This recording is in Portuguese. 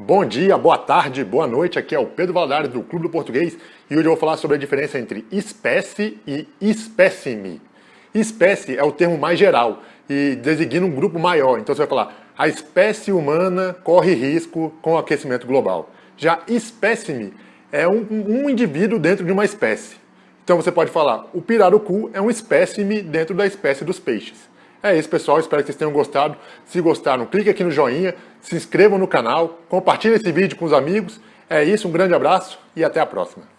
Bom dia, boa tarde, boa noite, aqui é o Pedro Valadares do Clube do Português e hoje eu vou falar sobre a diferença entre espécie e espécime. Espécie é o termo mais geral e designa um grupo maior, então você vai falar a espécie humana corre risco com o aquecimento global. Já espécime é um, um indivíduo dentro de uma espécie. Então você pode falar, o pirarucu é um espécime dentro da espécie dos peixes. É isso, pessoal. Espero que vocês tenham gostado. Se gostaram, clique aqui no joinha, se inscrevam no canal, compartilhem esse vídeo com os amigos. É isso, um grande abraço e até a próxima.